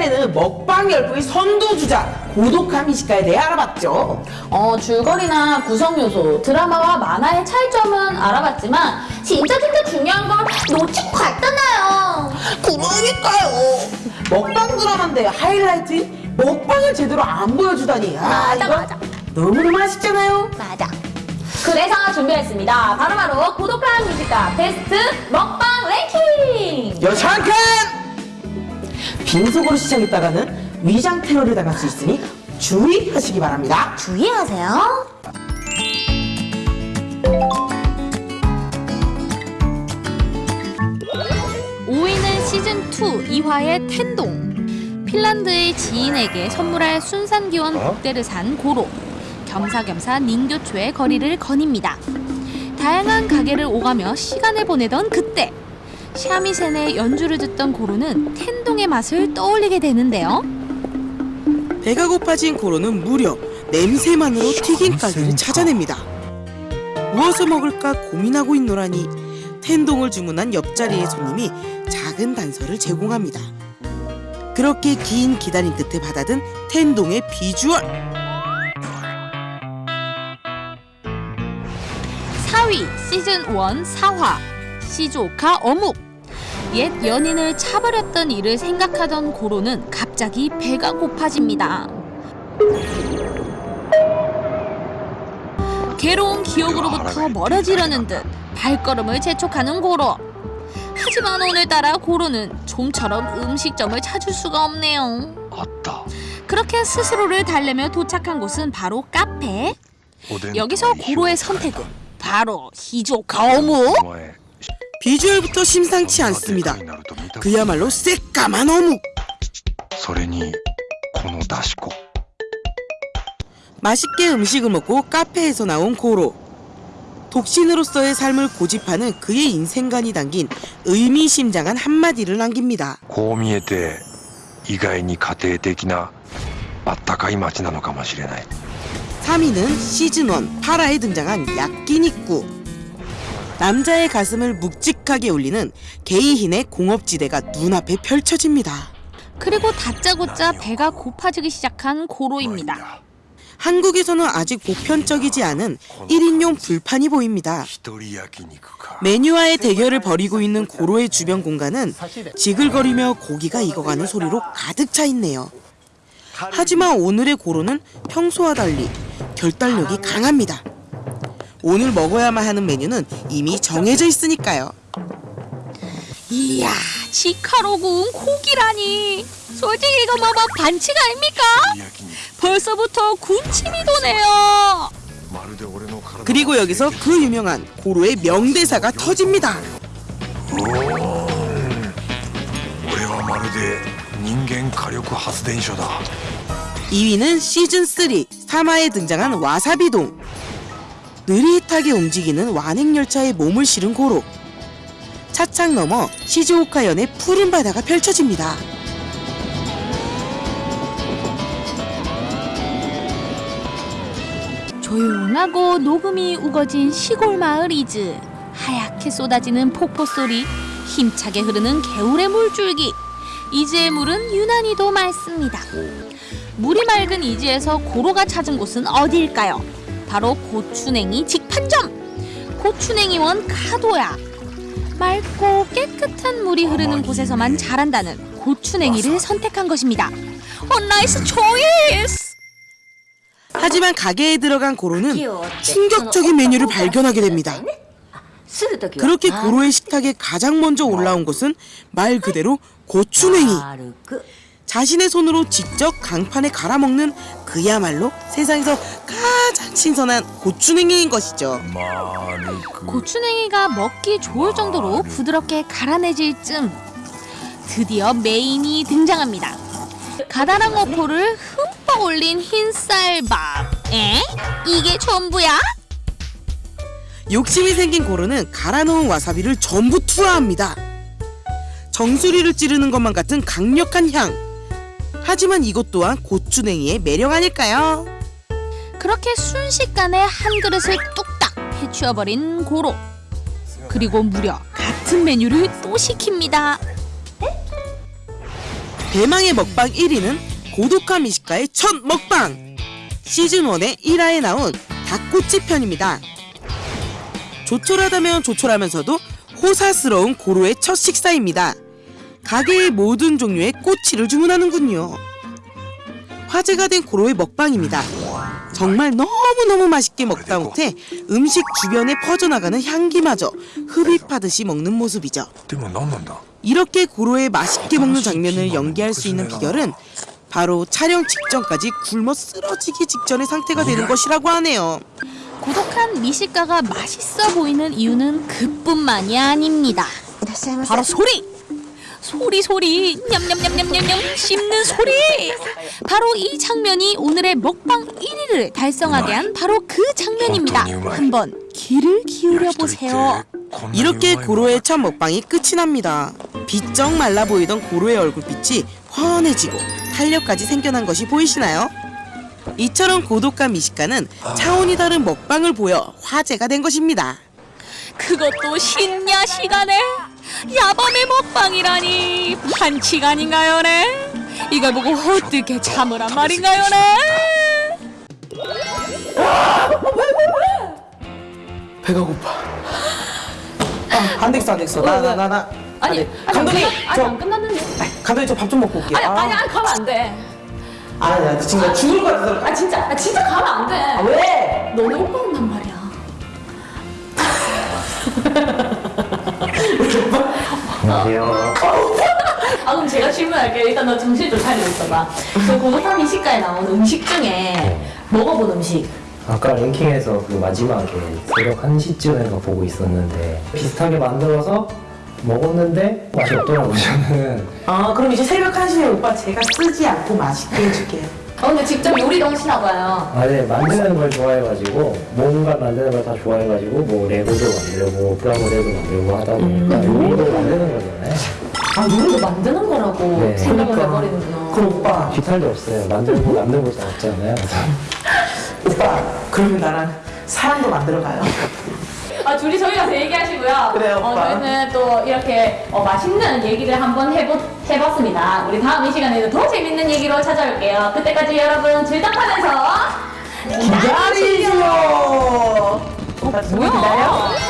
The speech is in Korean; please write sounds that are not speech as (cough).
이번에는 먹방 열풍의 선두주자 고독한 미식가에 대해 알아봤죠. 어, 줄거리나 구성 요소, 드라마와 만화의 차이점은 알아봤지만 진짜 진짜 중요한 걸 놓치고 갔잖아요. 그러니까요. 먹방 드라마인데 하이라이트 먹방을 제대로 안 보여주다니. 아, 맞아, 맞아. 너무너무 맛있잖아요. 맞아. 그래서 준비했습니다. 바로바로 고독한 뮤직가 베스트 먹방 랭킹! 여창칸! 빈속으로 시작했다가는 위장 테러를 당할 수 있으니 주의하시기 바랍니다. 주의하세요. 5위는 시즌2 2화의 텐동. 핀란드의 지인에게 선물할 순산기원 복대를 산 고로. 겸사겸사 닌교초의 거리를 거닙니다. 다양한 가게를 오가며 시간을 보내던 그때 샤미센의 연주를 듣던 고로는 텐동의 맛을 떠올리게 되는데요. 배가 고파진 고로는 무려 냄새만으로 튀긴 가게를 찾아냅니다. 무엇을 먹을까 고민하고 있노라니 텐동을 주문한 옆자리의 손님이 작은 단서를 제공합니다. 그렇게 긴 기다림 끝에 받아든 텐동의 비주얼 4위 시즌 1 4화 시조카 어묵 옛 연인을 차버렸던 일을 생각하던 고로는 갑자기 배가 고파집니다. 괴로운 기억으로부터 멀어지려는 듯 발걸음을 재촉하는 고로. 하지만 오늘따라 고로는 좀처럼 음식점을 찾을 수가 없네요. 맞다. 그렇게 스스로를 달래며 도착한 곳은 바로 카페. 여기서 고로의 선택은 바로 히조카오무. お前 비주얼부터 심상치 않습니다. になると見た 그야말로 새까만 어묵 それにこのだし粉 맛있게 음식을 먹고 카페에서 나온 고로 독신으로서의 삶을 고집하는 그의 인생관이 담긴 의미심장한 한마디를 남깁니다. こう見えて意外に家庭的なあったかい街なのかもしれない 3위는 시즌1 파라에 등장한 야끼니쿠 남자의 가슴을 묵직하게 울리는 게이힌의 공업지대가 눈앞에 펼쳐집니다. 그리고 다짜고짜 배가 고파지기 시작한 고로입니다. 한국에서는 아직 보편적이지 않은 1인용 불판이 보입니다. 메뉴와의 대결을 벌이고 있는 고로의 주변 공간은 지글거리며 고기가 익어가는 소리로 가득 차 있네요. 하지만 오늘의 고로는 평소와 달리 결단력이 강합니다. 오늘 먹어야만 하는 메뉴는 이미 정해져 있으니까요. 이야, 치카로군 고기라니. 솔직히 이거 뭐막 반칙 아닙니까? 벌써부터 군침이 도네요. 그리고 여기서 그 유명한 고로의 명대사가 터집니다. 2위는 시즌3 3화에 등장한 와사비동 느릿하게 움직이는 완행열차에 몸을 실은 고로 차창 너머 시즈오카현의 푸른 바다가 펼쳐집니다 조용하고 녹음이 우거진 시골 마을 이즈. 하얗게 쏟아지는 폭포 소리, 힘차게 흐르는 개울의 물줄기. 이즈의 물은 유난히도 맑습니다. 물이 맑은 이즈에서 고로가 찾은 곳은 어디일까요? 바로 고추냉이 직판점. 고추냉이원 카도야. 맑고 깨끗한 물이 흐르는 곳에서만 자란다는 고추냉이를 선택한 것입니다. 어, nice choice! 하지만 가게에 들어간 고로는 충격적인 메뉴를 발견하게 됩니다 그렇게 고로의 식탁에 가장 먼저 올라온 것은 말 그대로 고추냉이 자신의 손으로 직접 강판에 갈아먹는 그야말로 세상에서 가장 신선한 고추냉이인 것이죠. 그 고추냉이가 먹기 좋을 정도로 부드럽게 갈아내질 쯤 드디어 메인이 등장합니다. 가다랑 어포를 흠뻑 올린 흰쌀밥. 에? 이게 전부야? 욕심이 생긴 고르는 갈아놓은 와사비를 전부 투하합니다. 정수리를 찌르는 것만 같은 강력한 향. 하지만 이것 또한 고추냉이의 매력 아닐까요? 그렇게 순식간에 한 그릇을 뚝딱 해치워버린 고로. 그리고 무려 같은 메뉴를 또 시킵니다. 대망의 먹방 1위는 고독한 미식가의 첫 먹방 시즌1의 1화에 나온 닭꼬치 편입니다 조촐하다면 조촐하면서도 호사스러운 고로의 첫 식사입니다 가게의 모든 종류의 꼬치를 주문하는군요. 화제가 된 고로의 먹방입니다. 정말 너무너무 맛있게 먹다 못해 음식 주변에 퍼져나가는 향기마저 흡입하듯이 먹는 모습이죠. 이렇게 고로의 맛있게 먹는 장면을 연기할 수 있는 비결은 바로 촬영 직전까지 굶어 쓰러지기 직전의 상태가 되는 것이라고 하네요. 고독한 미식가가 맛있어 보이는 이유는 그뿐만이 아닙니다. 바로 소리! 소리 소리 냠냠냠냠냠냠 씹는 소리 바로 이 장면이 오늘의 먹방 1위를 달성하게 한 바로 그 장면입니다 한번 귀를 기울여 보세요 이렇게 고로의 첫 먹방이 끝이 납니다. 비쩍 말라 보이던 고로의 얼굴빛이 환해지고 탄력까지 생겨난 것이 보이시나요? 이처럼 고독한 미식가는 차원이 다른 먹방을 보여 화제가 된 것입니다. 그것도 신야 시간에 야밤의 먹방이라니 반칙 아닌가요네 이걸 보고 어떻게 참으란 말인가요네 배가 고파. 아, 안 됐어, 안 됐어. 나, 나, 나, 나. 아니, 안 돼. 아니, 감독님, 아니 저, 안 끝났는데. 감독님, 저 밥 좀 먹고 올게요. 아니, 아니, 아니, 가면 안 돼. 아, 야, 지금 나 죽을 것 같아서. 아, 진짜, 아, 진짜 가면 안 돼. 아, 왜? 너네 오빠 온단 말이야. 안녕하세요. (laughs) 아, 그럼 제가 질문할게요. 일단 너 정신 좀 차리고 있어봐. 그 고독한 미식가에 나온 음식 중에 먹어본 음식. 아까 랭킹에서 그 마지막에 새벽 1시쯤에 보고 있었는데 비슷하게 만들어서 먹었는데 맛이 없더라고요 저는 아, 그럼 이제 새벽 1시에 오빠 제가 쓰지 않고 맛있게 해줄게요. 어, 근데 직접 요리도 하시나 봐요. 아, 네, 만드는 걸 좋아해가지고 뭔가 만드는 걸 다 좋아해가지고 뭐 레고도 만들고 프라모델도 만들고 하다 보니까 요리도 만드는 거잖아요 아, 요리도 만드는 거라고 네. 생각을 그러니까. 해버리는구나. 그럼 오빠, 기탈도 없어요 만들고 남는 것도 없잖아요 오빠, 그러면 나랑 사랑도 만들어 가요. (laughs) 아, 둘이 저희 가서 얘기하시고요. 그래요, 어, 오빠. 저희는 또 이렇게 어, 맛있는 얘기를 한번 해보, 해봤습니다. 우리 다음 이 시간에는 더 재밌는 얘기로 찾아올게요. 그때까지 여러분 질떡하면서 기다리죠. 오빠, 누구 기다려?